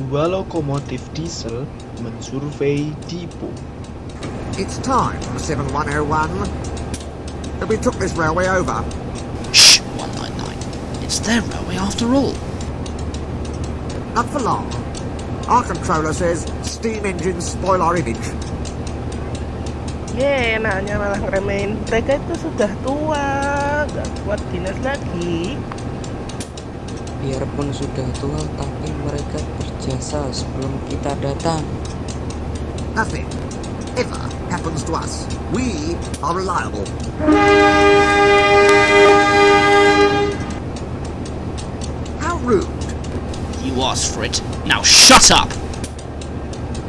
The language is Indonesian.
dua lokomotif diesel mensurvei Dipo. It's time, 7101. We took this railway over. Shh, 199. It's their railway after all. Not for long. Our controller says steam engines spoil our image. Ye, enaknya malah ngeremehin. Mereka itu sudah tua, gak kuat dinas lagi. Biarpun sudah tua, tapi mereka berjasa sebelum kita datang. Nothing ever happens to us. We are reliable. How rude. You asked for it. Now shut up!